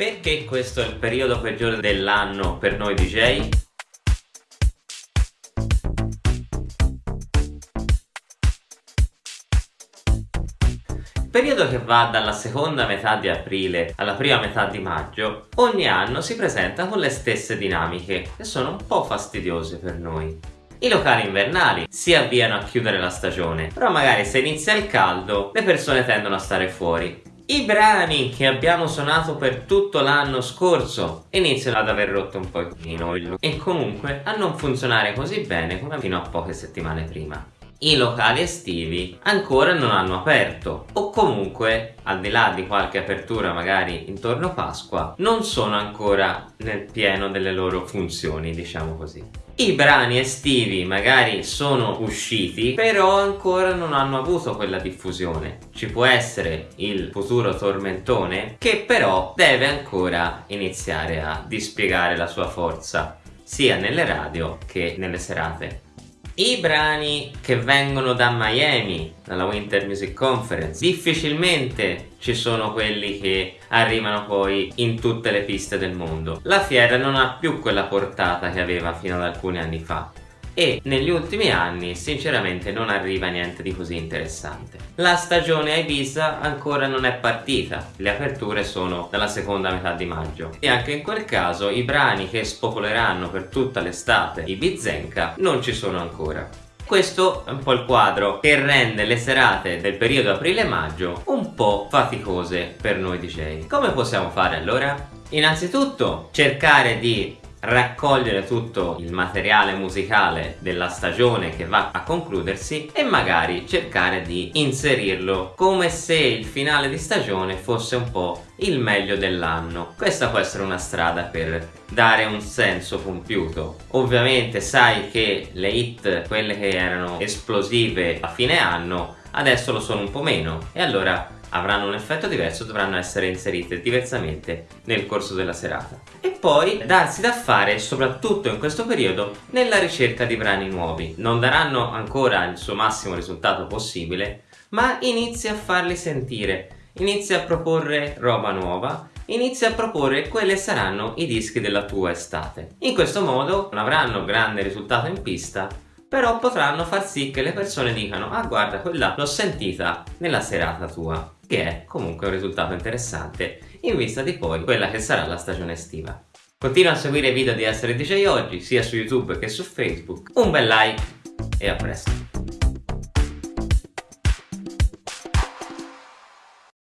Perché questo è il periodo peggiore dell'anno per noi DJ? periodo che va dalla seconda metà di aprile alla prima metà di maggio, ogni anno si presenta con le stesse dinamiche e sono un po' fastidiose per noi. I locali invernali si avviano a chiudere la stagione, però magari se inizia il caldo le persone tendono a stare fuori i brani che abbiamo suonato per tutto l'anno scorso iniziano ad aver rotto un po' il e comunque a non funzionare così bene come fino a poche settimane prima. I locali estivi ancora non hanno aperto o comunque al di là di qualche apertura magari intorno a Pasqua non sono ancora nel pieno delle loro funzioni diciamo così. I brani estivi magari sono usciti, però ancora non hanno avuto quella diffusione. Ci può essere il futuro tormentone, che però deve ancora iniziare a dispiegare la sua forza, sia nelle radio che nelle serate. I brani che vengono da Miami, dalla Winter Music Conference, difficilmente ci sono quelli che arrivano poi in tutte le piste del mondo. La fiera non ha più quella portata che aveva fino ad alcuni anni fa e negli ultimi anni sinceramente non arriva niente di così interessante. La stagione a Ibiza ancora non è partita, le aperture sono dalla seconda metà di maggio e anche in quel caso i brani che spopoleranno per tutta l'estate Ibizenka non ci sono ancora. Questo è un po' il quadro che rende le serate del periodo aprile-maggio un po' faticose per noi DJ. Come possiamo fare allora? Innanzitutto cercare di raccogliere tutto il materiale musicale della stagione che va a concludersi e magari cercare di inserirlo come se il finale di stagione fosse un po' il meglio dell'anno. Questa può essere una strada per dare un senso compiuto. Ovviamente sai che le hit, quelle che erano esplosive a fine anno, adesso lo sono un po' meno e allora avranno un effetto diverso dovranno essere inserite diversamente nel corso della serata. E poi darsi da fare soprattutto in questo periodo nella ricerca di brani nuovi. Non daranno ancora il suo massimo risultato possibile ma inizia a farli sentire. Inizia a proporre roba nuova inizia a proporre quali saranno i dischi della tua estate. In questo modo non avranno grande risultato in pista però potranno far sì che le persone dicano ah guarda quella l'ho sentita nella serata tua che è comunque un risultato interessante in vista di poi quella che sarà la stagione estiva. Continua a seguire i video di Essere DJ Oggi sia su YouTube che su Facebook. Un bel like e a presto